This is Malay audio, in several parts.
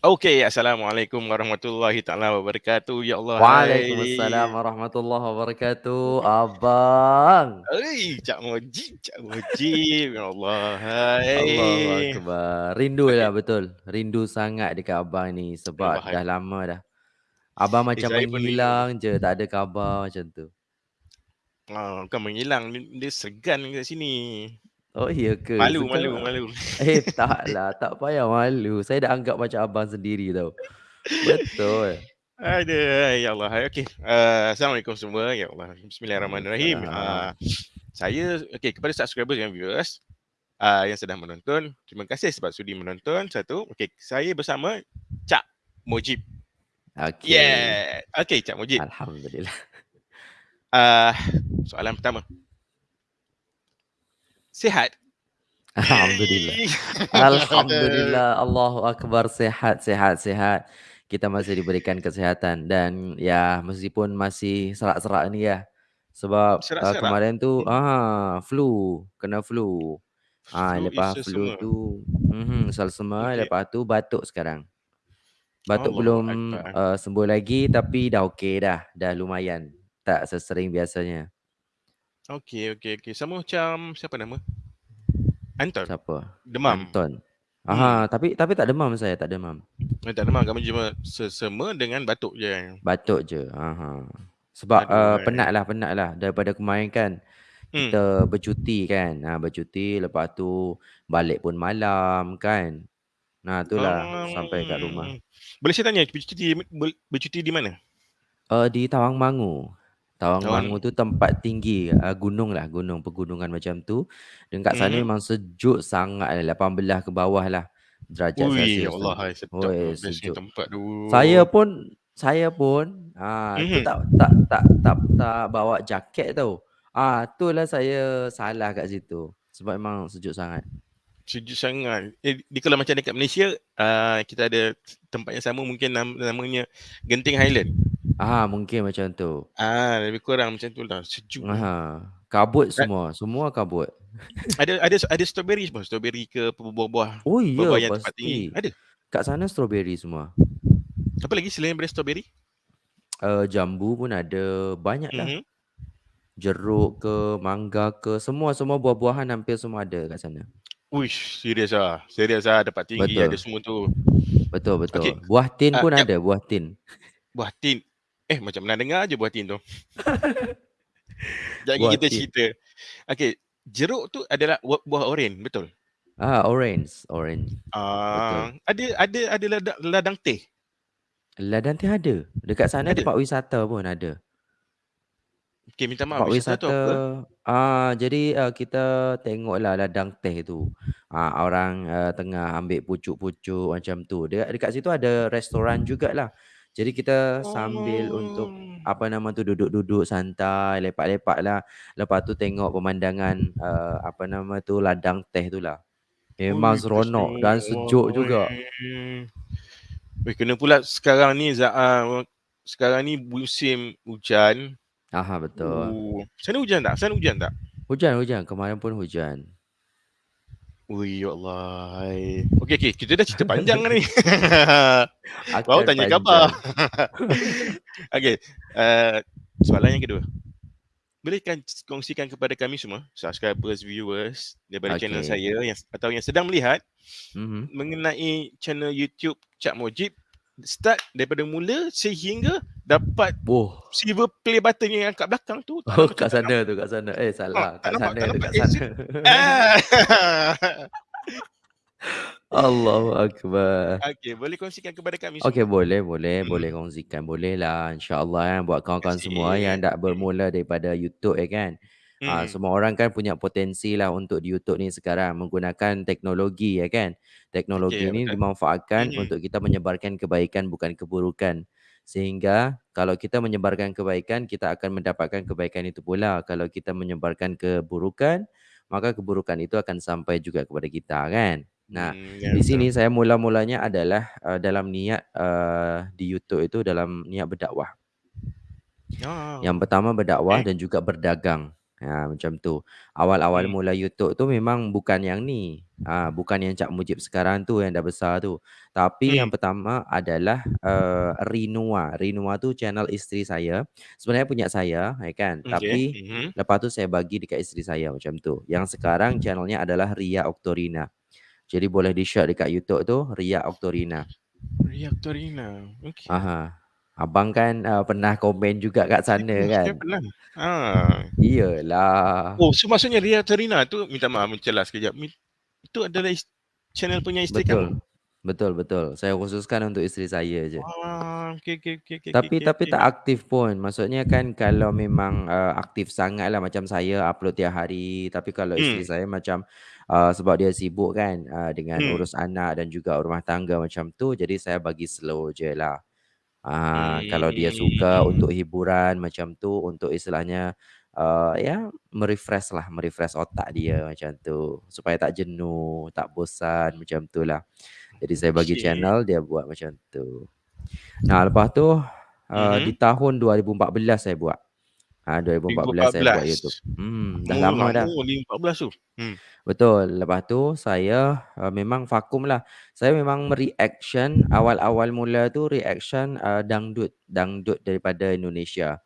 Okey, Assalamualaikum warahmatullahi taala wabarakatuh. Ya Allah, Waalaikumsalam hai. warahmatullahi wabarakatuh. Abang. Oi, Cak Mujib, Cak Mujib. Ya Allah, Allahu hai. akbar. Rindu lah betul. Rindu sangat dekat abang ni Eh, sebab bahaya. dah lama dah. Abang Eh, macam pun rindu. menghilang je, tak ada khabar macam tu. Ah, bukan menghilang, dia segan kat sini. Oh, ya ke? Malu, malu, Sekarang malu. eh, taklah. Tak payah malu. Saya dah anggap macam abang sendiri tau. Betul. Aduh, ya Allah. Okey. Uh, Assalamualaikum semua. Ya Allah. Bismillahirrahmanirrahim. Uh, Waalaikumsalam. saya, okey, kepada subscribers dan viewers uh, yang sedang menonton, terima kasih sebab sudi menonton. Satu, okey, saya bersama Cak Mujib. Okey. Yeah. Okey, Cak Mujib. Alhamdulillah. Uh, soalan pertama. Sihat? Alhamdulillah. Alhamdulillah. Allahu akbar. Sihat, sihat, sihat. Kita masih diberikan kesihatan dan ya meskipun masih serak-serak ni ya. Sebab uh, kemarin tu Hmm. ah flu, kena flu. Ah Flu lepas is flu semua. tu mhm selesema Okey. lepas tu batuk sekarang. Batuk Allahu belum uh, sembuh lagi tapi dah okey dah. Dah lumayan. Tak sesering biasanya. Okey, okey, okey. Sama macam siapa nama? Anton. Siapa? Demam. Anton. Hmm. Aha, tapi tapi tak demam saya, tak demam. Eh, tak demam, kami cuma sesama dengan batuk je. Batuk je. Aha. Sebab Aduh, uh, penat lah, penat lah. Daripada kemarin kan, Hmm. kita bercuti kan. Ha, bercuti, lepas tu balik pun malam kan. Nah, itulah sampai kat rumah. Um, boleh saya tanya, bercuti, ber- bercuti di mana? Uh, di Tawangmangu. Tawang- tu tempat tinggi, uh, gunung lah, gunung, pegunungan macam tu. Dan kat sana Mhm. memang sejuk sangat, 18 ke bawah lah derajat Ui, Celsius Allah, tu. hai, sedap Oi, tu. Bestnya sejuk. tempat tu. Saya pun saya pun ah tu Mhm. tak tak tak tak tak bawa jaket tau. Ah itulah saya salah kat situ. Sebab memang sejuk sangat. Sejuk sangat. Eh, di kalau macam dekat Malaysia, uh, kita ada tempat yang sama mungkin nam, namanya Genting Highland. Ah mungkin macam tu. Ah, lebih kurang macam tu lah. Sejuk. Aha. Kabut semua, semua kabut. ada ada ada strawberry semua, strawberry ke buah-buah Oh ya buah-buah yang tempat tinggi. pasti. Ada. Kat sana strawberry semua. Apa lagi selain daripada strawberry? Uh, jambu pun ada, banyak lah. Mhm. Jeruk ke, mangga ke, semua semua buah-buahan hampir semua ada kat sana. Uish, serius ah. Serius ah tempat tinggi Betul. ada semua tu. Betul betul. Okey. Buah tin Ah, pun jap. ada, buah tin. Buah tin. Eh, macam pernah dengar je buah tin tu. Jadi Buah kita cerita. Okey, jeruk tu adalah buah, oren, betul? Ah orange, orange. Ah, ada ada ada ladang, ladang teh. Ladang teh ada. Dekat sana Ada? tempat wisata pun ada. Okey, minta maaf. Tempat Wisata tu wisata apa? ah jadi uh, kita tengoklah ladang teh tu. Ah orang uh, tengah ambil pucuk-pucuk macam tu. Dekat dekat situ ada restoran jugalah. Jadi kita sambil untuk Oh. apa nama tu duduk-duduk santai, lepak-lepak lah. Lepas tu tengok pemandangan uh, apa nama tu ladang teh tu lah. Memang Ui, seronok dan sejuk juga. Weh, kena pula sekarang ni Zaa, sekarang ni musim hujan. Aha betul. Uh, sana hujan tak? Sana hujan tak? Hujan hujan kemarin pun hujan. Ui, ya Allah. Okey, okey. Kita dah cerita panjang ni. Baru tanya khabar. panjang. okey. Uh, soalan yang kedua. Bolehkan kongsikan kepada kami semua, subscribers, viewers daripada okay. channel saya yang atau yang sedang melihat Mhm. mengenai channel YouTube Cak Mujib start daripada mula sehingga dapat Oh. silver play button yang kat belakang tu. Oh kat sana tu kat sana. Eh salah. tak Kat nampak- sana tu kat sana. Ah. Allahu akbar. Okey, boleh kongsikan kepada kami Okey semua. boleh boleh Hmm. boleh kongsikan boleh lah insya-Allah kan buat kawan-kawan semua kasih. yang nak Hmm. bermula daripada YouTube ya kan. Ah Hmm. semua orang kan punya potensi lah untuk di YouTube ni sekarang menggunakan teknologi ya kan. Teknologi Okey, ni betul. dimanfaatkan Mhm. untuk kita menyebarkan kebaikan bukan keburukan. Sehingga kalau kita menyebarkan kebaikan kita akan mendapatkan kebaikan itu pula. Kalau kita menyebarkan keburukan maka keburukan itu akan sampai juga kepada kita kan. Nah, Hmm, ya di betul. sini saya mula-mulanya adalah uh, dalam niat uh, di YouTube itu dalam niat berdakwah. Ah. Yang pertama berdakwah Eh. dan juga berdagang. Ha, macam tu. Awal-awal Hmm. mula YouTube tu memang bukan yang ni, ah, bukan yang Cak Mujib sekarang tu yang dah besar tu. Tapi Hmm. yang pertama adalah, eee, Rinua. Rinua tu channel isteri saya. Sebenarnya punya saya, ya kan. Okey. Tapi Mhm. lepas tu saya bagi dekat isteri saya macam tu. Yang sekarang channelnya adalah Ria Oktorina. Jadi boleh di-search dekat YouTube tu Ria Oktorina. Ria Oktorina. Okey. Aha. Abang kan, eee, pernah komen juga kat sana pernah kan? saya pernah. Ah. Iyalah. Oh, so maksudnya Ria Oktorina tu minta maaf mencelah sekejap. Mi itu adalah is channel punya isteri kamu? Betul. Betul betul. Saya khususkan untuk isteri saya je. Ah, okey okey okey okey okey Tapi okey tapi okey. tak aktif pun. Maksudnya kan kalau memang, eee, aktif sangatlah macam saya upload tiap hari. Tapi kalau isteri Hmm. saya macam, eee, sebab dia sibuk kan, eee, dengan Hmm. urus anak dan juga rumah tangga macam tu, jadi saya bagi slow je lah. Ah, kalau dia suka Hmm. untuk hiburan macam tu, untuk istilahnya, eee, ya me-refresh lah, me-refresh otak dia macam tu. Supaya tak jenuh, tak bosan, macam tu lah. Jadi saya bagi Okey. channel, dia buat macam tu. Nah, lepas tu, eee, di Mhm. tahun 2014 saya buat. Ha, dua ribu dua empat ribu belas empat saya buat belas. YouTube. Hmm, dah Oh, lama lama dah. 2014 tu. Hmm. Betul. Lepas tu saya, eee, memang vakum lah. Saya memang me-reaction awal-awal mula tu reaction, eee, dangdut. Dangdut daripada Indonesia.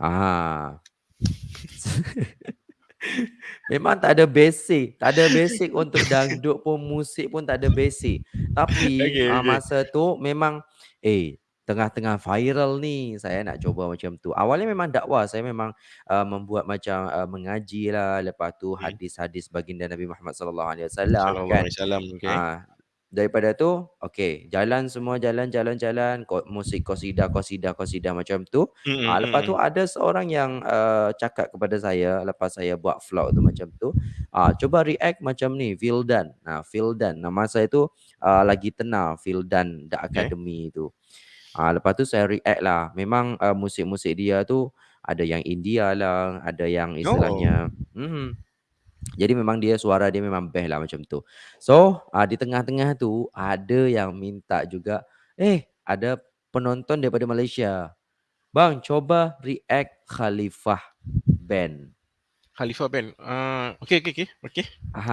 Ah. Memang tak ada basic, tak ada basic untuk dangdut pun, musik pun tak ada basic. Tapi, Okey ah, okey. masa tu memang, eh, tengah-tengah viral ni, saya nak cuba macam tu. Awalnya memang dakwah, saya memang, eee, membuat macam, eee, mengajilah, lepas tu Hmm. hadis-hadis baginda Nabi Muhammad sallallahu alaihi wasallam Sallallahu kan. alaihi wasallam, okey. Ah, daripada tu, okey, jalan semua, jalan jalan jalan, ko musik qasidah qasidah qasidah macam tu. Mhm Ah, lepas tu mhm. ada seorang yang, eee, cakap kepada saya lepas saya buat vlog tu macam tu, ah, "Cuba react macam ni, Vildan." Ah, Vildan, nama saya tu, eee, lagi tenar, Vildan The Okey. Academy tu. Ah, lepas tu saya react lah. Memang, eee, musik-musik dia tu ada yang India lah, ada yang Oh. istilahnya mhm. Jadi memang dia suara dia memang best lah macam tu. So, ah, di tengah-tengah tu ada yang minta juga, "Eh, ada penonton daripada Malaysia. Bang, coba react Khalifah Band." Khalifah Band. Ah, okey okey okey okey.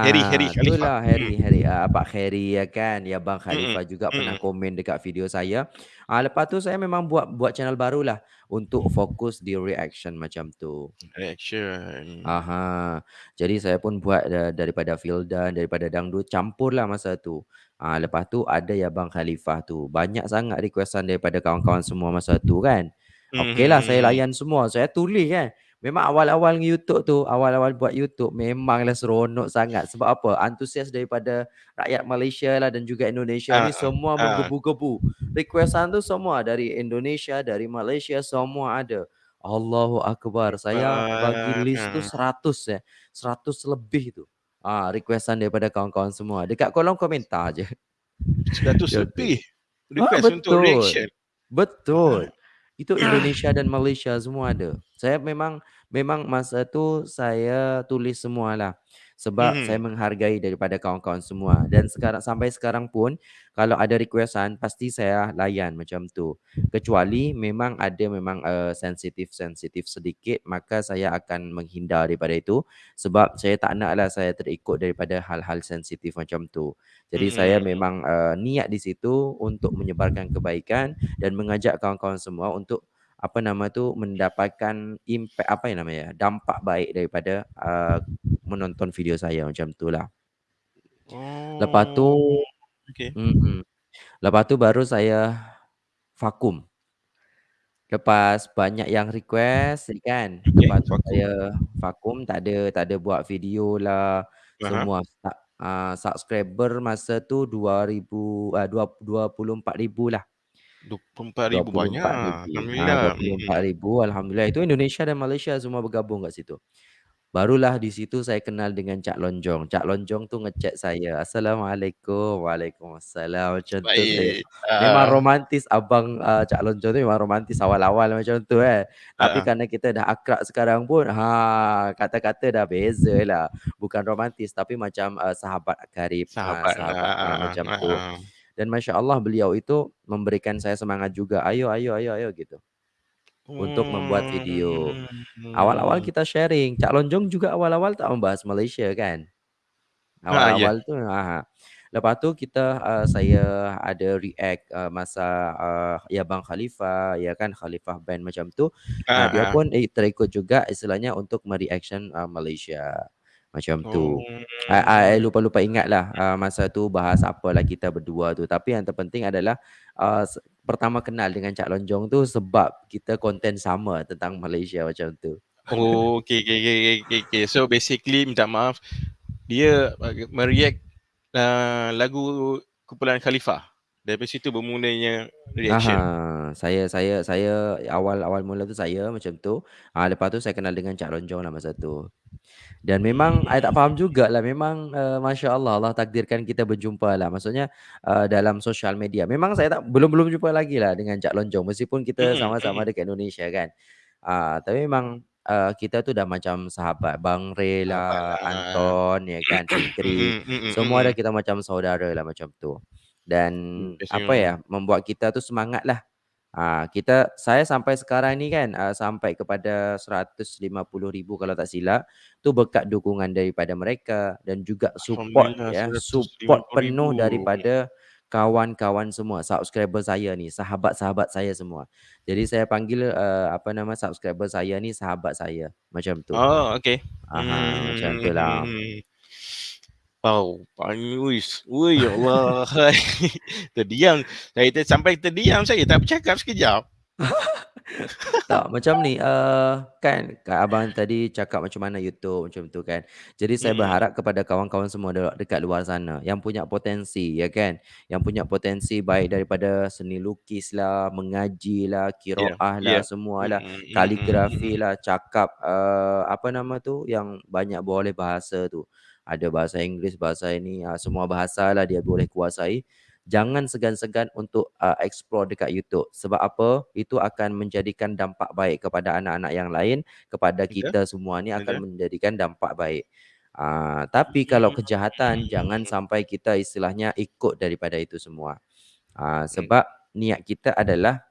Harry Harry Ha, Khalifah. itulah Hmm. Harry Harry, ah, Abang Harry ya kan, ya Bang Mhm Khalifah juga pernah mhm. komen dekat video saya. Ah, lepas tu saya memang buat buat channel barulah untuk fokus di reaction macam tu. Reaction. Aha. Jadi saya pun buat da daripada Vildan, daripada dangdut, campurlah masa tu. Ah, lepas tu ada ya Bang Khalifah tu. Banyak sangat requestan daripada kawan-kawan semua masa tu kan. Okeylah saya mhm mhm. layan semua, saya tulis kan. Memang awal-awal YouTube tu, awal-awal buat YouTube memanglah seronok sangat. Sebab apa? Antusias daripada rakyat Malaysia lah dan juga Indonesia Ah ni ah, semua ah. menggebu-gebu. Requestan tu semua dari Indonesia, dari Malaysia, semua ada. Allahu akbar. Saya bagi Akbar. list tu Ah. 100 eh, 100 lebih tu. Ah, requestan daripada kawan-kawan semua. Dekat kolom komentar je. 100 Macam tu. lebih Ah, request untuk betul. reaction. Betul. Ah. Itu Indonesia dan Malaysia semua ada. Saya memang memang masa tu saya tulis semualah. Sebab saya Mhm. menghargai daripada kawan-kawan semua. Dan sekarang sampai sekarang pun kalau ada requestan pasti saya layan macam tu. Kecuali memang ada memang, eee, sensitif-sensitif sedikit, maka saya akan menghindar daripada itu. Sebab saya tak naklah saya terikut daripada hal-hal sensitif macam tu. Jadi saya Mhm. memang, eee, niat di situ untuk menyebarkan kebaikan dan mengajak kawan-kawan semua untuk apa nama tu mendapatkan impact apa yang namanya dampak baik daripada uh, menonton video saya macam tu lah. Hmm. Lepas tu, oh, okay. Mm-mm. lepas tu baru saya vakum. Lepas banyak yang request kan okay, Lepas vakum. saya vakum tak ada, tak ada buat video lah uh-huh. Semua uh, subscriber masa tu 2000, uh, empat ribu lah 24 ribu banyak. Alhamdulillah. 24 ribu, Alhamdulillah. Itu Indonesia dan Malaysia semua bergabung kat situ. Barulah di situ saya kenal dengan Cak Lonjong. Cak Lonjong tu ngechat saya. Assalamualaikum. Waalaikumsalam. Macam Baik. tu. Saya. Ah. Memang romantis abang uh, Cak Lonjong tu memang romantis awal-awal macam tu eh. Tapi uh. kerana kita dah akrab sekarang pun ha kata-kata dah beza lah. Bukan romantis tapi macam uh, sahabat karib. Sahabat, sahabat uh, macam tu. Uh. Dan masya-Allah beliau itu memberikan saya semangat juga, "Ayo ayo ayo ayo." Gitu. untuk membuat video. Awal-awal Hmm. kita sharing, Cak Lonjong juga awal-awal tak membahas Malaysia kan. Ha, ya. Awal-awal tu ha. Lepas tu kita, eee, saya ada react, eee, masa, eee, ya Bang Khalifah, ya kan, Khalifah Band macam tu. Ah, dia ha. pun eh terikut juga istilahnya untuk me-reaction, eee, Malaysia, macam Oh. tu. I I lupa-lupa ingatlah, eee, masa tu bahas apalah kita berdua tu. Tapi yang terpenting adalah, se pertama kenal dengan Cak Lonjong tu sebab kita konten sama tentang Malaysia macam tu. Oh, okey okey okey okey okey. So basically minta maaf, dia bagi me-react, eee, lagu kumpulan Khalifah. Dari situ bermulanya reaction. Aha, saya saya saya awal awal mula tu saya macam tu. Ah, lepas tu saya kenal dengan Cak Lonjong lah masa tu. Dan memang I tak faham jugalah memang, eee, masya-Allah, Allah takdirkan kita berjumpa lah. Maksudnya, eee, dalam sosial media. Memang saya tak belum belum jumpa lagi lah dengan Cak Lonjong meskipun kita sama-sama dekat Indonesia kan. Ah, tapi memang, eee, kita tu dah macam sahabat. Bang Ray lah, Sahabatlah. Anton ya kan, Fikri, mhm semua dah kita macam saudara lah macam tu. Dan apa ya, membuat kita tu semangatlah. Ah, kita saya sampai sekarang ni kan, eee, sampai kepada 150,000 kalau tak silap, tu berkat dukungan daripada mereka dan juga support ya, support ribu. penuh daripada kawan-kawan semua, subscriber saya ni, sahabat-sahabat saya semua. Jadi saya panggil, eee, apa nama, subscriber saya ni sahabat saya, macam tu. Oh, okey. Aha, macam tu lah. Hmm. Wow, panuis. Oi, ya Allah. Terdiam. Saya ter sampai terdiam saya tak bercakap sekejap. Tak, macam ni, eee, kan Kak abang tadi cakap macam mana YouTube macam tu kan. Jadi saya Mhm. berharap kepada kawan-kawan semua de dekat luar sana yang punya potensi ya kan, yang punya potensi baik daripada seni lukislah, mengajilah, Ya ya. qiraahlah, semualah, Mhm mhm mhm. kaligrafilah, cakap, eee, apa nama tu, yang banyak boleh bahasa tu. Ada bahasa Inggeris, bahasa ini, ah, semua bahasalah dia boleh kuasai. Jangan segan-segan untuk, eee, explore dekat YouTube. Sebab apa, itu akan menjadikan dampak baik kepada anak-anak yang lain, kepada Betul kita semua ni betul. akan menjadikan dampak baik. Ah, tapi kalau kejahatan jangan Hmm. sampai kita istilahnya ikut daripada itu semua. Hmm. sebab niat kita adalah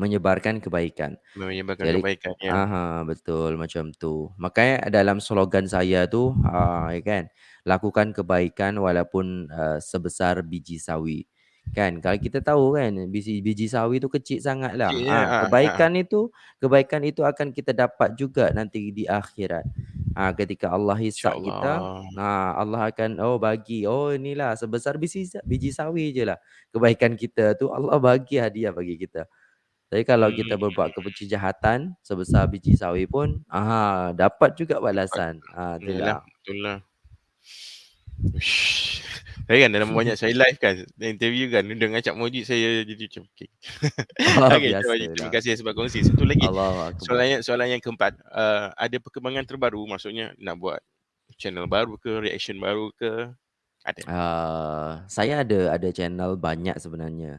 menyebarkan kebaikan. Menyebarkan Jadi kebaikan, ya. aha, betul macam tu. Makanya dalam slogan saya tu, ah, ya kan, lakukan kebaikan walaupun, eee, sebesar biji sawi. Kan, kalau kita tahu kan biji biji sawi tu kecil sangatlah. Kecilnya, Ah, ah ah. kebaikan itu kebaikan itu akan kita dapat juga nanti di akhirat. Ah, ketika Allah hisap kita, InsyaAllah. ah, Allah akan, oh bagi, oh inilah sebesar biji sa biji sawi je lah kebaikan kita tu Allah bagi hadiah bagi kita. Tapi kalau kita berbuat Hmm. kejahatan sebesar biji sawi pun, ah, dapat juga balasan. Ah, Yalah, itulah. betul lah. Saya kan dalam banyak saya live kan, interview kan dengan Cak Moji saya jadi macam okey. Okey, Cak Moji terima biasalah. kasih sebab kongsi. Satu lagi, Allahuakbar. soalan yang soalan yang keempat, eee, ada perkembangan terbaru maksudnya nak buat channel baru ke, reaction baru ke? Ada? Eee, saya ada ada channel banyak sebenarnya.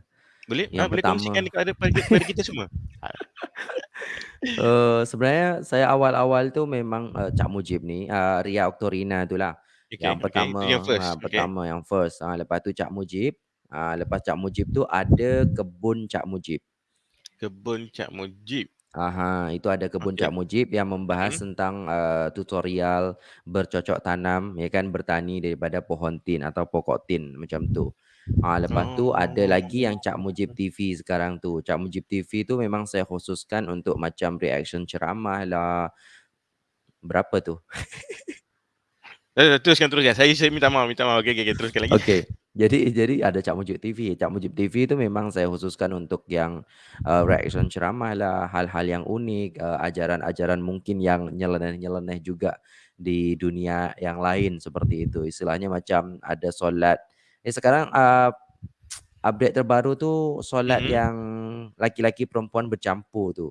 Boleh ah, Yang boleh kongsikan kepada pada kepada kita semua? Ah. Eee, sebenarnya saya awal-awal tu memang, eee, Cak Mujib ni, eee, Ria Oktorina tu lah. Okey Yang okey, pertama, itu yang ha first, okey. pertama yang first. Ah, lepas tu Cak Mujib, ah, lepas Cak Mujib tu ada Kebun Cak Mujib. Kebun Cak Mujib. Aha, itu ada Kebun Cak Okey. Mujib yang membahas Mhm. tentang, eee, tutorial bercocok tanam ya kan, bertani daripada pohon tin atau pokok tin, macam tu. Ah, lepas tu ada lagi yang Cak Mujib Oh. TV sekarang tu. Cak Mujib TV tu memang saya khususkan untuk macam reaction ceramahlah. Berapa tu? Eh, teruskan teruskan. Saya saya minta maaf minta maaf. Okey okey okey, teruskan lagi. Okey. Jadi jadi ada Cak Mujib TV. Cak Mujib TV tu memang saya khususkan untuk yang, eee, reaction ceramahlah, hal-hal yang unik, eee, ajaran-ajaran mungkin yang nyeleneh-nyeleneh juga di dunia yang lain, seperti itu. Istilahnya macam ada solat eh, sekarang, eee, update terbaru tu solat Mhm. yang laki-laki perempuan bercampur tu.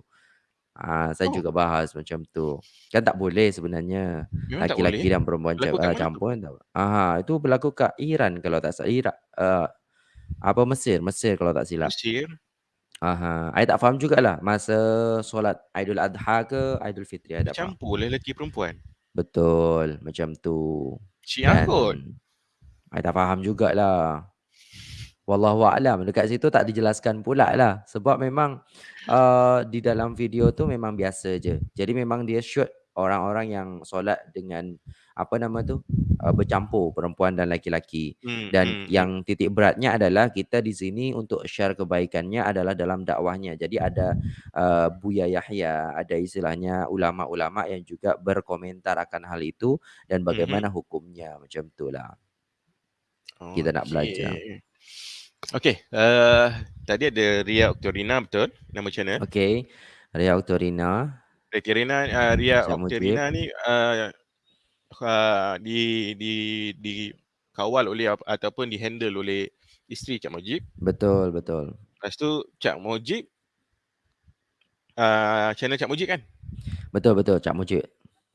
Ah, saya Oh. juga bahas macam tu. Kan tak boleh sebenarnya Memang laki-laki dan perempuan Berlaku tu? campur kan aha, itu berlaku kat Iran kalau tak sa Ira eee, apa Mesir Mesir kalau tak silap. Mesir? Aha, I tak faham jugalah masa solat Aiduladha ke Aidilfitri, I tak faham. Bercampur lelaki perempuan? Betul, macam tu. Syiah Dan kot. I tak faham jugalah. Wallahu a'lam, dekat situ tak dijelaskan pula lah. Sebab memang, eee, di dalam video tu memang biasa je. Jadi memang dia shoot orang-orang yang solat dengan, apa nama tu, eee, bercampur perempuan dan laki-laki. Hmm Dan hmm hmm. yang titik beratnya adalah kita di sini untuk share kebaikannya adalah dalam dakwahnya. Jadi ada, eee, Buya Yahya, ada istilahnya ulama-ulama yang juga berkomentar akan hal itu dan Mhm. bagaimana hukumnya, macam Kita nak belajar. Okey. Eee, tadi ada Ria Oktorina betul nama channel? Okey, Ria Oktorina. Oktorina, eee, Ria Cak Mujib. Oktorina ni, eee, eee, di di dikawal oleh ap ataupun di-handle oleh isteri Cak Mujib. Betul betul. Lepas tu Cak Mujib eee, channel Cak Mujib kan? Betul betul, Cak Mujib.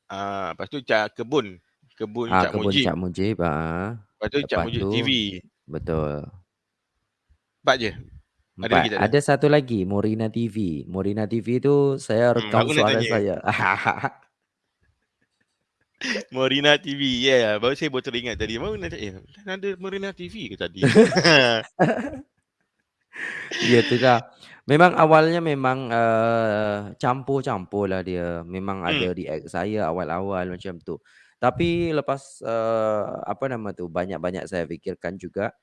Ah, lepas tu Cak Kebun, Kebun Ah, Cak Kebun Mujib. Cak Mujib, heeh. Lepas tu Lepas Mujib tu TV. betul. 4 je? Ada lagi 4, tak ada? ada satu lagi Morina TV. Morina TV tu saya Hmm, rekam nak suara saya. Morina TV, yeah, baru saya baru teringat tadi. Baru nak eh ada Morina TV ke tadi? Ya itulah. Memang awalnya memang, eee, campur-campurlah dia. Memang Hmm. ada react saya awal-awal macam tu. Tapi lepas, eee, apa nama tu, banyak-banyak saya fikirkan juga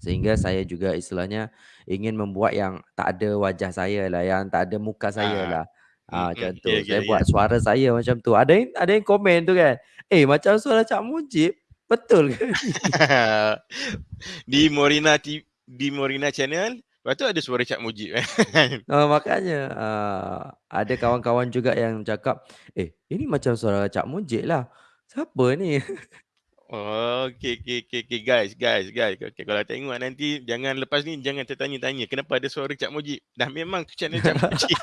sehingga saya juga istilahnya ingin membuat yang tak ada wajah saya lah, yang tak ada muka saya Ah, lah. Ah, macam tu. ya Saya ya. buat suara saya macam tu. Ada yang ada yang komen tu kan, "Eh macam suara Cak Mujib, betul ke ni?" Di Morina di Morina channel, lepas tu ada suara Cak Mujib kan? Ah, makanya, ah, ada kawan-kawan juga yang cakap, "Eh ini macam suara Cak Mujib lah, siapa ni?" Oh, okey okey okey okey. Guys guys guys, okey kalau tengok nanti jangan lepas ni jangan tertanya-tanya kenapa ada suara Cak Mujib. Dah memang tu channel Cak Mujib.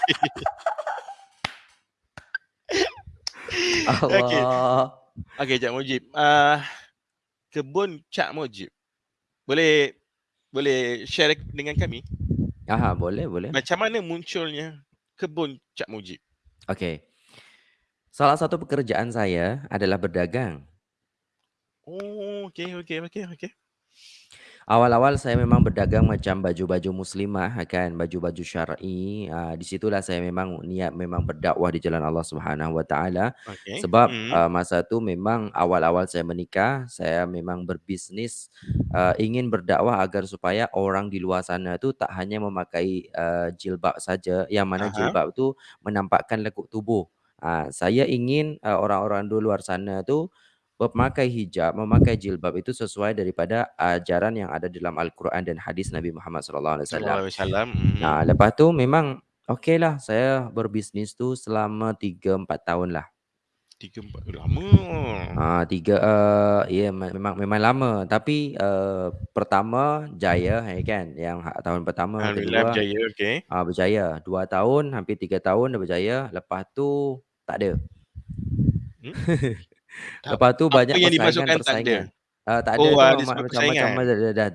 Allah. Okey Cak Mujib, ah, Kebun Cak Mujib, boleh boleh share dengan kami? Aha, boleh boleh. Macam mana munculnya Kebun Cak Mujib? Okey. Salah satu pekerjaan saya adalah berdagang. Oh, okey okey okey okey. Awal-awal saya memang berdagang macam baju-baju muslimah kan, baju-baju syar'i, ah, di situlah saya memang niat memang berdakwah di jalan Allah Subhanahu Wa Taala. Okey, Sebab, mhm. ah, masa tu memang awal-awal saya menikah, saya memang berbisnes, eee, ingin berdakwah agar supaya orang di luar sana tu tak hanya memakai, eee, jilbab saja, yang mana Aha. jilbab tu menampakkan lekuk tubuh. Ah, saya ingin, eee, orang-orang di luar sana tu memakai hijab, memakai jilbab itu sesuai daripada ajaran yang ada dalam Al-Quran dan hadis Nabi Muhammad Sallallahu Alaihi Sallallahu Wasallam. Alaihi Wasallam, mhm. Nah, lepas tu memang okeylah saya berbisnes tu selama 3, 4 tahun lah. 3, 4 lama. Ah, 3, eee, ya memang memang lama tapi, eee, pertama jaya ya kan, yang ha tahun pertama, Alhamdulillah kedua, berjaya, okey. ah, berjaya. 2 tahun, hampir 3 tahun dah berjaya, lepas tu tak ada. Hmm? Tak Lepas tu apa banyak yang dimasukkan tak ada? persaingan-persaingan. Eee, tak ada Oh, tu ada ma sebab macam-macam persaingan? dah dah dah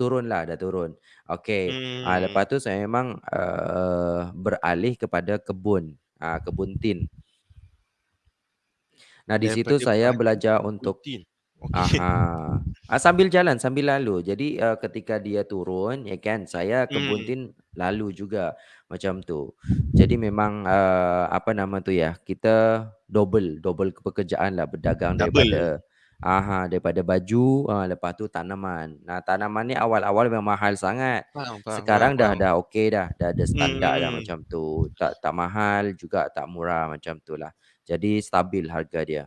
turunlah, dah turun. Okey, ah, Hmm. lepas tu saya memang, eee, beralih kepada kebun, ah, kebun tin. Nah, di situ saya belajar untuk aha, ah, sambil jalan, sambil lalu. Jadi, eee, ketika dia turun ya kan, saya kebun Hmm. tin lalu juga, macam tu. Jadi memang, eee, apa nama tu ya, kita double double pekerjaanlah berdagang Double. daripada aha, daripada baju, ah, lepas tu tanaman. Nah, tanaman ni awal-awal memang mahal sangat. Faham faham faham Sekarang dah faham. dah okey dah, dah ada Hmm standard dah hmm. macam tu. Tak tak mahal juga tak murah, macam tulah. Jadi stabil harga dia.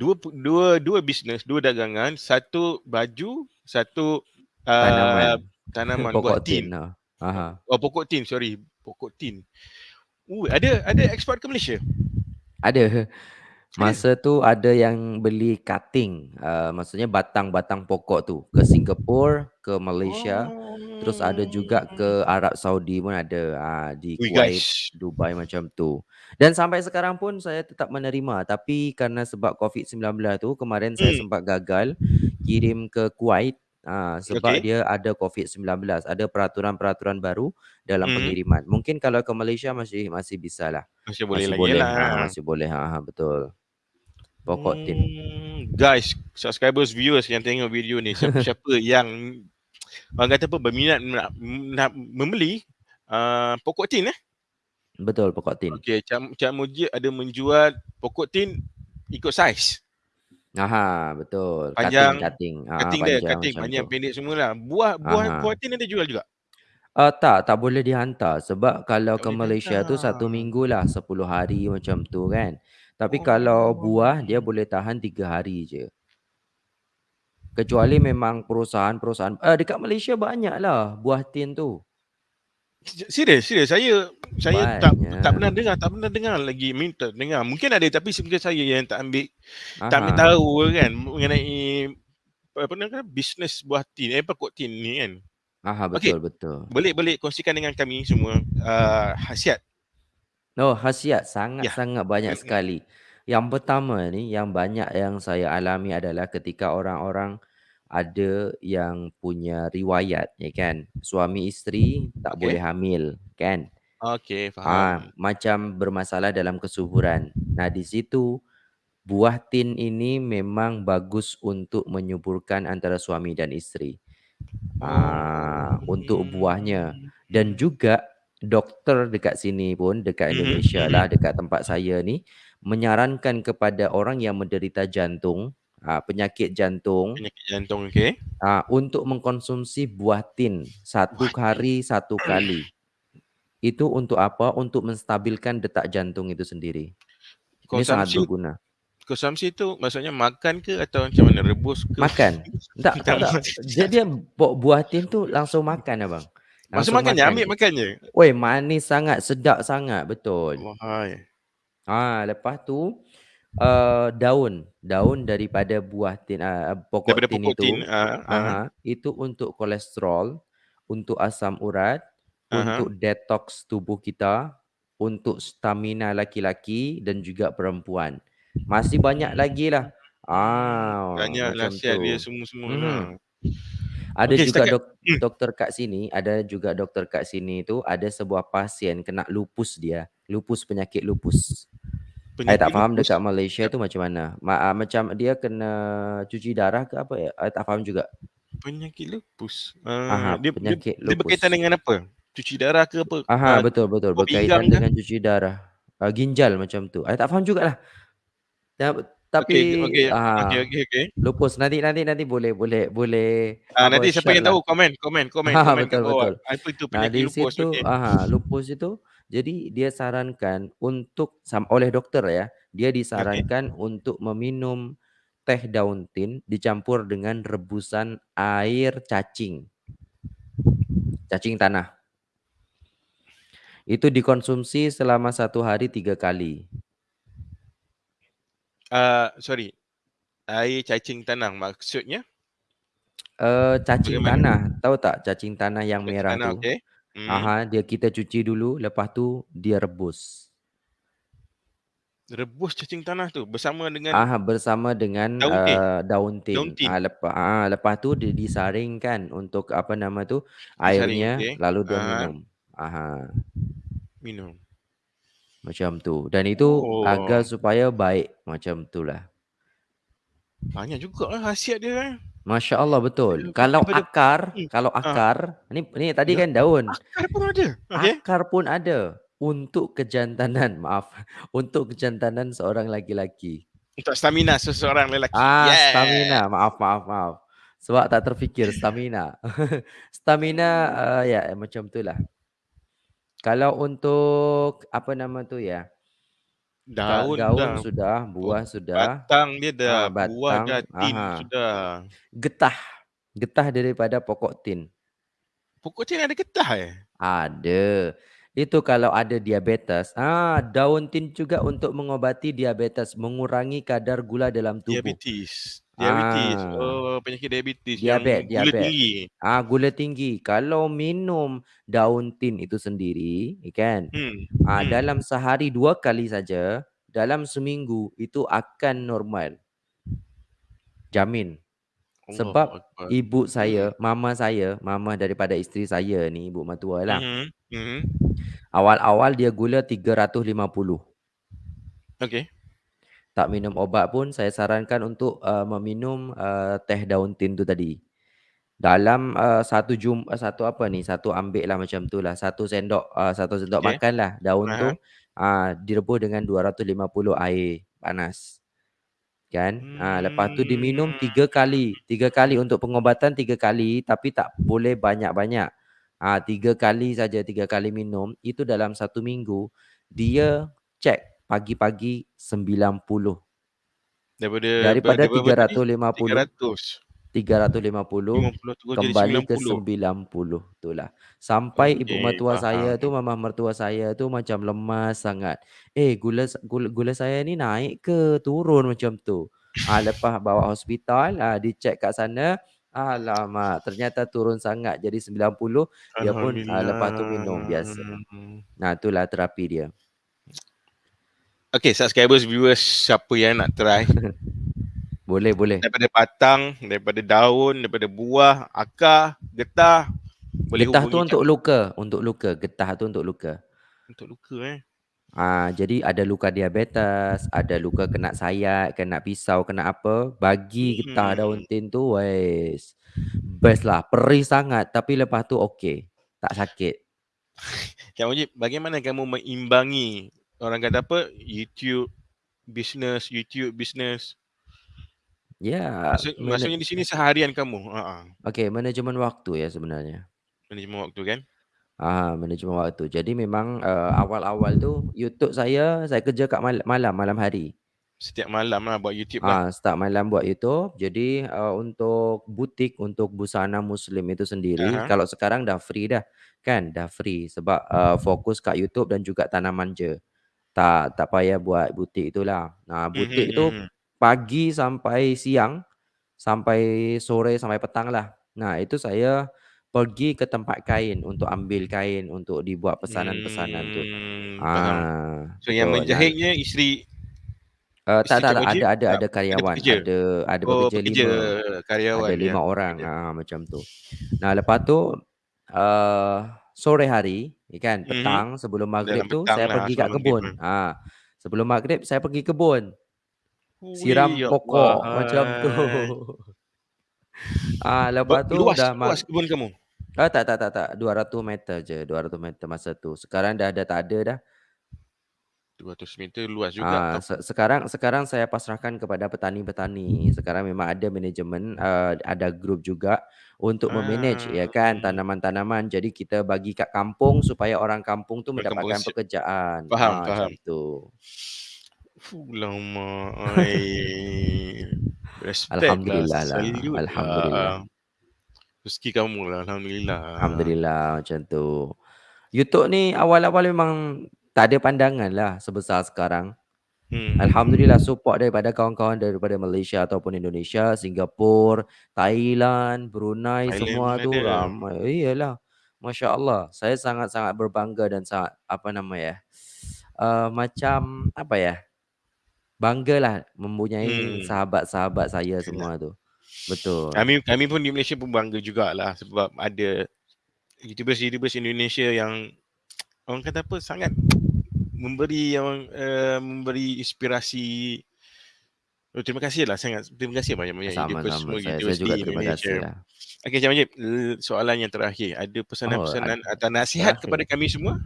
Dua pu dua dua bisnes, dua dagangan, satu baju, satu, eee, Tanaman, tanaman buat pokok tin. tin, ah, aha. Oh, pokok tin, sorry, pokok tin. Oh, ada ada eksport ke Malaysia? Ada. Masa tu ada yang beli cutting, eee, maksudnya batang-batang pokok tu ke Singapore, ke Malaysia, terus ada juga Oh. ke Arab Saudi pun ada, ah, di Kuwait, guys. Dubai macam tu. Dan sampai sekarang pun saya tetap menerima, tapi kerana sebab COVID-19 tu kemarin saya Hmm. sempat gagal kirim ke Kuwait, ah, sebab Okey. dia ada COVID-19, ada peraturan-peraturan baru dalam Mhm. pengiriman. Mungkin kalau ke Malaysia masih masih bisalah. Masih boleh Masih lagi boleh, ha lah. masih boleh, ha ha, betul. Pokok tin. Hmm, guys, subscribers, viewers yang tengok video ni, siapa-siapa yang orang kata apa berminat nak, nak membeli uh, pokok tin eh? Betul pokok tin. Okey, Cik, Cik Mujib ada menjual pokok tin ikut saiz. Aha, betul. Panjang, cutting, cutting. Cutting ah, dia, panjang cutting, macam panjang, tu. pendek semualah. Buah buah Aha. buah tin ada jual juga. Uh, tak, tak boleh dihantar sebab kalau Tak ke boleh Malaysia tu satu minggu lah, 10 hari macam tu kan. Tapi Oh. kalau buah dia boleh tahan 3 hari je. Kecuali memang perusahaan-perusahaan uh, dekat Malaysia banyak lah buah tin tu. Serius, serius. Saya saya tak tak pernah Banyak. dengar, tak pernah dengar lagi minta dengar. Mungkin ada tapi mungkin saya yang tak ambil tak ambil Aha. tahu kan mengenai apa nama bisnes buah tin, eh pokok tin ni kan. Aha, betul betul. Boleh boleh kongsikan dengan kami semua uh, khasiat. Oh, khasiat sangat-sangat banyak Mm-mm. sekali. Yang pertama ni yang banyak yang saya alami adalah ketika orang-orang ada yang punya riwayat ya kan. Suami isteri tak Okey. boleh hamil kan. Okey, Ah, faham. macam bermasalah dalam kesuburan. Nah, di situ buah tin ini memang bagus untuk menyuburkan antara suami dan isteri. Ah, untuk buahnya dan juga doktor dekat sini pun dekat Mhm, Indonesia mhm. lah dekat tempat saya ni menyarankan kepada orang yang menderita jantung, ah, penyakit jantung Penyakit jantung okey. ah, untuk mengkonsumsi buah tin satu Buah tin. hari satu kali. Itu untuk apa? Untuk menstabilkan detak jantung itu sendiri. Ini sangat Konsumsi berguna. konsumsi tu maksudnya makan ke atau macam mana rebus ke? Makan. Tak, tak, tak. Bu- buah tin tu langsung makan abang. Langsung makannya, makan ambil je. makannya. Woi, manis sangat, sedap sangat, betul. Wahai. Ah, lepas tu uh, daun, daun daripada buah tin uh, pokok Daripada tin pokok itu. tin. ah, ah. Aha, itu untuk kolesterol, untuk asam urat, Aha. untuk detox tubuh kita, untuk stamina laki-laki dan juga perempuan. Masih banyak lagi lah. Ah, Banyak macam nasihat dia tu. semua-semua Mhm. lah. Ada Okey, juga setakat dok, hmm. doktor kat sini, ada juga doktor kat sini tu ada sebuah pasien kena lupus dia, lupus penyakit lupus. I tak penyakit faham lupus. dekat Malaysia tu macam mana. Ma, ah, macam dia kena cuci darah ke apa ya? I tak faham juga. Penyakit lupus. Aha, Uh, dia, dia, penyakit dia berkaitan lupus. dengan apa? Cuci darah ke apa? Aha, Uh, betul betul buah berkaitan ke? dengan cuci darah. Uh, ginjal macam tu. I tak faham jugalah. Ta- Tapi Okey, okey, ah okey, okey, okey. lupus nanti nanti nanti boleh boleh boleh Ah, apa nanti siapa share yang lah. tahu komen, komen, komen, Ah, komen kat betul bawah. betul. Apa itu Nah, penyakit di lupus? situ Okey. aha, lupus itu jadi dia sarankan untuk sam- oleh dokter ya, dia disarankan untuk meminum teh daun tin dicampur dengan rebusan air cacing. Cacing tanah. Itu dikonsumsi selama satu hari tiga kali. Uh, sorry. Air cacing tanah maksudnya? Uh, cacing Bagaimana? tanah, tahu tak cacing tanah yang Cacing merah tanah, tu? okey. Hmm. Aha, dia kita cuci dulu, lepas tu dia rebus. Rebus cacing tanah tu bersama dengan Ah bersama dengan daun tin. uh, daun tin. Ah lepas ah lepas tu dia disaringkan untuk apa nama tu Disaring, airnya okey. lalu dia Ah, minum. Aha, minum. macam tu. Dan itu Oh, agar supaya baik macam itulah. banyak juga lah khasiat dia eh. Masya-Allah betul. Daripada Kalau daripada akar, hmm. kalau Ah, akar, ni ni tadi ya. kan daun. Akar pun ada. Okey. Akar pun ada untuk kejantanan, maaf, untuk kejantanan seorang lelaki. Untuk stamina seseorang lelaki. Ah, Yeah. stamina. Maaf, maaf, maaf. Sebab tak terfikir stamina. stamina uh, ya macam itulah. Kalau untuk apa nama tu ya? Daun gaun dah. sudah, Oh, buah sudah, batang dia dah. ah, Buah batang, dah. Tin aha. sudah. Getah. Getah daripada pokok tin. Pokok tin ada getah eh? Ada. Itu kalau ada diabetes. Ah, daun tin juga untuk mengobati diabetes, mengurangi kadar gula dalam tubuh. Diabetes. Diabetes. Ah, Oh, penyakit diabetes diabet, yang gula diabet. tinggi. Ah, gula tinggi. Kalau minum daun tin itu sendiri, ya kan? Hmm. Ah, Hmm. dalam sehari dua kali saja, dalam seminggu itu akan normal. Jamin. Allahu Sebab Akbar. ibu saya, mama saya, mama daripada isteri saya ni, ibu matua lah. Mhm. Mhm. Awal-awal dia gula 350. Okey. tak minum obat pun saya sarankan untuk, eee, meminum, eee, teh daun tin tu tadi. Dalam, eee, satu jum eee, satu apa ni, satu ambek lah macam tu lah, satu sendok, eee, satu sendok Okey. makan lah daun hah. tu, ah, direbus dengan 250 air panas. Kan, ah, lepas tu diminum Mmm. 3 kali, 3 kali untuk pengobatan 3 kali tapi tak boleh banyak-banyak. Ah, 3 kali saja, 3 kali minum, itu dalam 1 minggu dia cek pagi-pagi 90. Daripada Daripada daripada berapa tiga tadi? ratus lima tiga puluh ratus. tiga ratus lima puluh lima puluh turun jadi kembali sembilan ke puluh. 90, itulah. Sampai ibu Okey, mertua saya tu, mama mertua saya tu macam lemas sangat, "Eh, gula gula gula saya ni naik ke turun?" Macam tu. Ah, lepas bawa hospital, ah, dicek kat sana, alamak ternyata turun sangat jadi 90, dia pun, ah, lepas tu minum biasa. Nah, itulah terapi dia. Okey, subscribers, viewers, siapa yang nak try Boleh boleh. daripada batang, daripada daun, daripada buah, akar, getah, boleh Getah tu untuk luka untuk luka, getah tu untuk luka. Untuk luka, eh? Ah, jadi ada luka diabetes, ada luka kena sayat, kena pisau, kena apa, bagi getah daun Hmm. tin tu, weis best lah, perih sangat tapi lepas tu okey, tak sakit. Kak Majid, bagaimana kamu mengimbangi, orang kata apa, YouTube business, YouTube business? Ya, Maksud mana maksudnya di sini seharian kamu? Heeh. Okey, manajemen waktu ya sebenarnya. Manajemen waktu kan? Ah, manajemen waktu. Jadi memang, eee, awal-awal tu YouTube saya, saya kerja kat mal malam, malam hari. Setiap malam lah buat YouTube lah. Ah, start malam buat YouTube. Jadi, eee, untuk butik, untuk busana muslim itu Ah sendiri, hah. kalau sekarang dah free dah, kan, dah free sebab, eee, fokus kat YouTube dan juga tanaman je. Tak tak payah buat butik itulah. Nah, Mhm butik tu mhm. Pagi sampai siang, sampai sore, sampai petang lah. Nah, itu saya pergi ke tempat kain untuk ambil kain untuk dibuat pesanan-pesanan tu. Hmm. Ah, So yang betul. Nah menjahitnya isteri Eee, tak isteri tak tak, ada ada ada ada karyawan, pekerja? ada ada Oh, pekerja pekerja, 5, ada karyawan ya, 5 orang, pekerja. ah, macam tu. Nah, lepas tu, eee, sore hari, ya kan, Mhm. petang sebelum maghrib Dalam tu saya lah, pergi kat kebun. Ah, sebelum maghrib saya pergi kebun. Siram ya pokok, macam tu. Ah, lepas tu luas dah luas kebun kamu? ah, tak tak tak tak, 200 meter je, 200 meter masa tu. Sekarang dah dah tak ada dah. 200 meter luas juga Ah, se sekarang sekarang saya pasrahkan kepada petani-petani. Sekarang memang ada manajemen, eee, ada grup juga untuk me-manage, Ah, ya kan, mhm. tanaman-tanaman. Jadi kita bagi kat kampung supaya orang kampung tu mendapatkan pekerjaan. Faham Ah, faham. macam Fulamak ai. Respect lah, Alhamdulillah lah, salute alhamdulillah. lah. Rezeki kamu lah, alhamdulillah. Alhamdulillah, macam tu. YouTube ni awal-awal memang tak ada pandangan lah sebesar sekarang. Hmm. Alhamdulillah support daripada kawan-kawan daripada Malaysia ataupun Indonesia, Singapura, Thailand, Brunei, Thailand semua pun tu ada. ramai. Iyalah, masya-Allah. Saya sangat-sangat berbangga dan sangat, apa nama ya, eee, macam, apa ya, banggalah mempunyai Hmm. sahabat-sahabat saya semua tu. Betul. Kami kami pun di Malaysia pun bangga jugalah sebab ada YouTubers-YouTubers Indonesia yang orang kata apa, sangat memberi yang, eee, memberi inspirasi. Oh, terima kasihlah sangat, terima kasih banyak-banyak YouTubers Sama-sama, semua, saya saya YouTubers juga di terima Indonesia. kasihlah. Okey, Encik Majid, eee, soalan yang terakhir, ada Oh, ad pesanan-pesanan atau nasihat kepada terakhir. kami semua?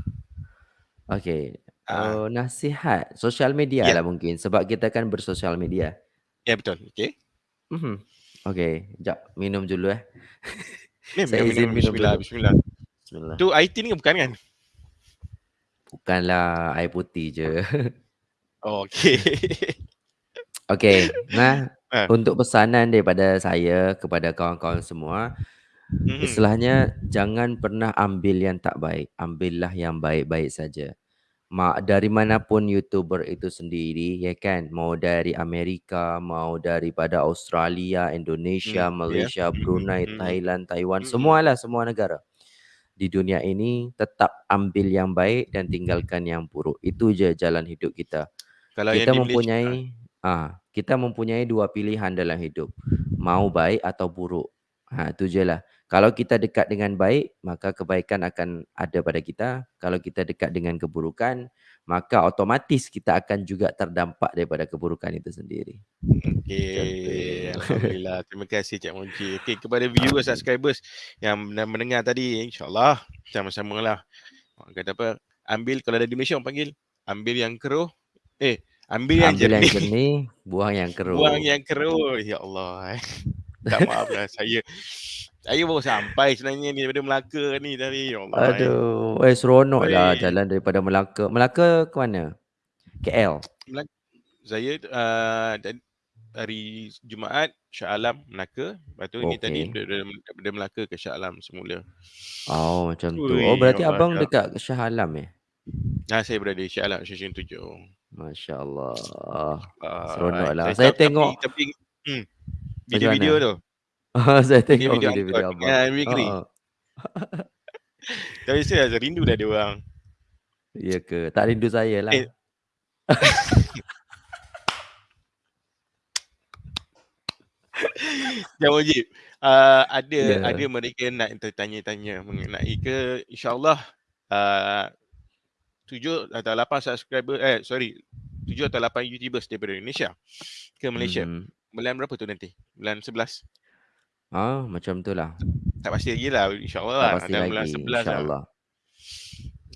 Okey, Ah. eee, nasihat, sosial media Ya. lah mungkin sebab kita kan bersosial media. Ya, betul. Okey. Mhm. Okey, jap minum dulu eh. Ni Saya minum, minum, izin minum bismillah dulu. bismillah. Bismillah. Tu air tea ni bukan kan? Bukanlah, air putih je. Okey. Okey, nah, Ah. untuk pesanan daripada saya kepada kawan-kawan semua, Mhm. istilahnya jangan pernah ambil yang tak baik, ambillah yang baik-baik saja. Ma dari manapun YouTuber itu sendiri, ya kan, mau dari Amerika, mau daripada Australia, Hmm, Indonesia, ya. Malaysia, Mhm Brunei, mhm. Thailand, Taiwan, Mhm. semualah, semua negara. Di dunia ini tetap ambil yang baik dan tinggalkan yang buruk. Itu je jalan hidup kita. Kalau yang Kita di Malaysia ah. mempunyai ah, kita mempunyai 2 pilihan dalam hidup, mau baik atau buruk. Ha, tu je lah. Kalau kita dekat dengan baik, maka kebaikan akan ada pada kita. Kalau kita dekat dengan keburukan, maka otomatis kita akan juga terdampak daripada keburukan itu sendiri. Okey. Alhamdulillah. Terima kasih Cik Monji. Okey, kepada viewers, subscribers yang mendengar tadi, insyaAllah sama-sama lah. Orang kata apa, ambil kalau ada di Malaysia orang panggil, ambil yang keruh. Eh, ambil yang Ambil jernih. yang jernih, buang yang keruh. Buang yang keruh. Ya Allah. eh. Tak maaf lah saya. Saya baru sampai sebenarnya ni daripada Melaka ni tadi. Ya Allah. Aduh, eh seronok lah Oi. jalan daripada Melaka. Melaka ke mana? KL. Saya uh, hari Jumaat Shah Alam Melaka. Lepas tu ni tadi daripada, daripada Melaka ke Shah Alam semula. Oh, macam tu. Ui, Oh, berarti Allah, abang Kak. dekat Shah Alam eh? Nah, saya berada di Shah Alam Stesen 7. Masya Allah. Uh, Seronok lah. Saya tengok tapi, tapi hmm, video-video tu. saya tengok Video-video video-video Angkot. abang. Ya. Ha, ha. Tapi saya rasa rindu dah ada orang. Ya ke? Tak rindu saya lah. Eh. Yang wajib. Uh, ada Ya. ada mereka nak tertanya-tanya mengenai ke insyaAllah uh, tujuh atau lapan subscriber eh sorry tujuh atau lapan YouTubers daripada Indonesia ke Malaysia. Mhm. Bulan berapa tu nanti? Bulan 11. Ah, macam tu lah. Tak pasti lagi lah insyaAllah Tak lah. pasti Dalam bulan lagi. 11 lah. InsyaAllah.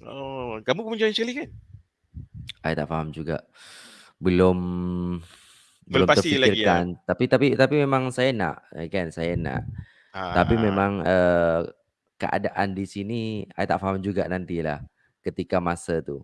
Oh, kamu pun join sekali kan? I tak faham juga. Belum Belum belum pasti lagi, ya? terfikirkan. Tapi tapi tapi memang saya nak, eh, kan? Saya nak. Tapi Ah, memang uh, keadaan di sini I tak faham juga nantilah ketika masa tu.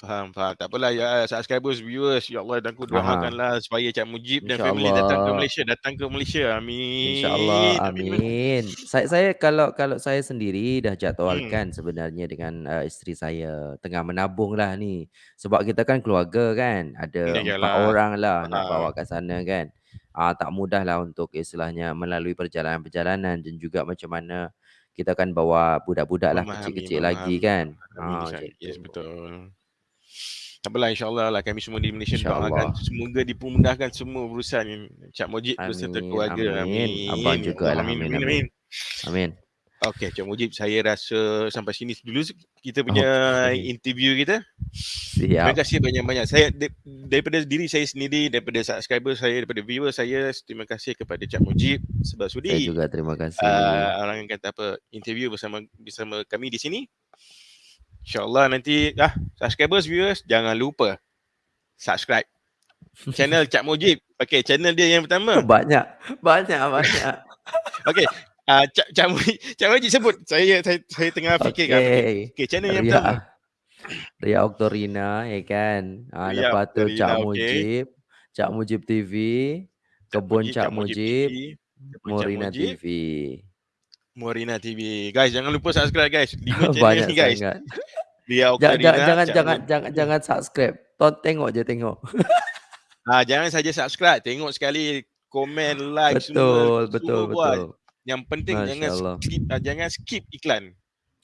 Faham, faham. Tak apalah ya subscribers, viewers. Ya Allah dan aku doakanlah supaya Cak Mujib dan family datang ke. Malaysia, datang ke Malaysia. Amin. InsyaAllah. Amin. Saya saya kalau kalau saya sendiri dah Hmm. jadualkan sebenarnya dengan uh, isteri saya tengah menabung lah ni. Sebab kita kan keluarga kan. Ada Ya, empat yalah. orang lah nak Ah. bawa ke sana kan. Ah tak mudah lah untuk istilahnya melalui perjalanan-perjalanan dan juga macam mana kita kan bawa budak-budak lah kecil-kecil lagi kan. Ah Yes, tu. betul. Tak apalah insyaAllah lah kami semua di Malaysia doakan semoga dipermudahkan semua urusan yang Cak Mujib beserta Amin. keluarga. Amin. Abang Amin. juga lah. Amin. Amin. Amin. Amin. Amin. Okey, Cak Mujib, saya rasa sampai sini dulu kita punya Okey. interview kita. Terima Siap. kasih banyak-banyak. Saya daripada diri saya sendiri, daripada subscriber saya, daripada viewer saya, terima kasih kepada Cak Mujib sebab Saya sudi juga terima kasih. uh, orang yang kata apa interview bersama bersama kami di sini. InsyaAllah nanti ah subscribers viewers jangan lupa subscribe channel Cak Mujib. Okey, channel dia yang pertama. Banyak. Banyak. Banyak. Okey. Uh, Cak Cak Mujib, Cak Mujib sebut. Saya saya saya tengah fikir kan. Okey, Okey. okay, channel yang pertama. Ria. Ria Oktorina ya kan. Ah Ria lepas tu Oktorina, Cak. Mujib, Cak Mujib TV, Kebun Cak Mujib, TV, Kebun Cak Mujib, TV. Morina TV. Guys, jangan lupa subscribe guys. Lima channel Banyak ni guys. sangat. Dia Jangan Oktorina, jangan jangan Cak jangan, Mujib. jangan jangan subscribe. Ton tengok je tengok. Ah, jangan saja subscribe, tengok sekali, komen, like betul, semua betul, semua buat. betul. Yang penting jangan Masya-Allah. skip ah, jangan skip iklan.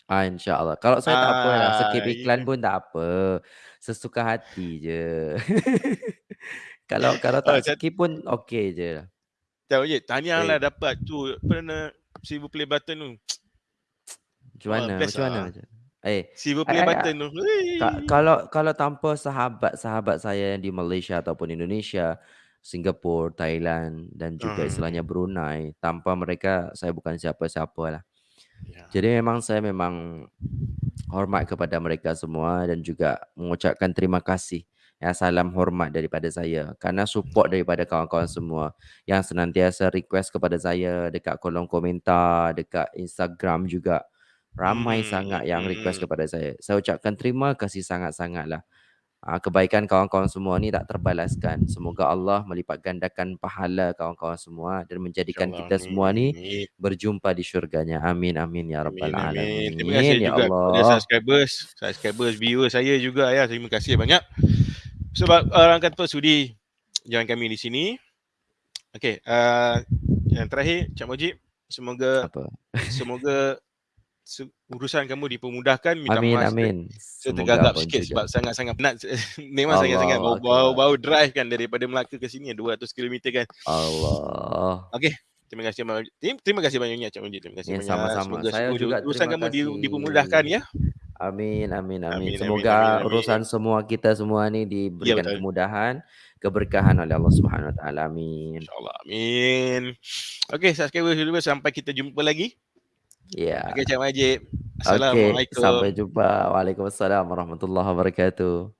Ah insya-Allah. Kalau saya tak apalah, skip Ah, iklan ya. pun tak apa. Sesuka hati je. kalau kalau Oh, tak Cak skip pun okey je. Cak Mujib, tahniah lah dapat tu apa nama silver play button tu. macam mana? best Macam mana? ah. Macam Eh, Silver I, play I, I, button tu. Ka kalau kalau tanpa sahabat-sahabat saya yang di Malaysia ataupun Indonesia, Singapura, Thailand dan juga Ah, istilahnya Brunei, tanpa mereka saya bukan siapa-siapa lah. ya. Jadi memang saya memang hormat kepada mereka semua dan juga mengucapkan terima kasih. Ya, salam hormat daripada saya karena support daripada kawan-kawan semua yang senantiasa request kepada saya dekat kolom komentar, dekat Instagram juga. Ramai Hmm, sangat yang request hmm. kepada saya. Saya ucapkan terima kasih sangat-sangat lah. Ah, kebaikan kawan-kawan semua ni tak terbalaskan. Semoga Allah melipat gandakan pahala kawan-kawan semua dan menjadikan InsyaAllah. kita semua ni Amin. berjumpa di syurganya. Amin amin ya rabbal Amin, amin. Terima kasih alamin. Ya juga kepada Allah. subscribers, subscribers, viewers saya juga ya. Terima kasih banyak. Sebab orang kata sudi jangan kami di sini. Okey, uh, yang terakhir Cak Mujib, semoga Apa? semoga se- urusan kamu dipermudahkan. Minta Amin maaf amin. saya tergagap sikit juga. sebab sangat-sangat penat. Memang sangat-sangat Allah bau, bau, akbar. bau drive kan daripada Melaka ke sini 200 km kan. Allah. Okey, terima kasih banyak. Terima, terima kasih banyak Cak Mujib. Terima kasih Ya banyak. sama-sama. Semoga Saya juga urusan kamu di, dipermudahkan ya. Amin amin amin. Amin amin amin Semoga amin. urusan semua kita semua ni Ya diberikan betul. kemudahan, keberkahan oleh Allah Subhanahu Wa Taala. Amin. InsyaAllah. Amin. Okey, subscriber-subscriber sampai kita jumpa lagi. Ya. Okey, Cik Majid. Okey, sampai Assalamualaikum. jumpa. Waalaikumsalam warahmatullahi wabarakatuh.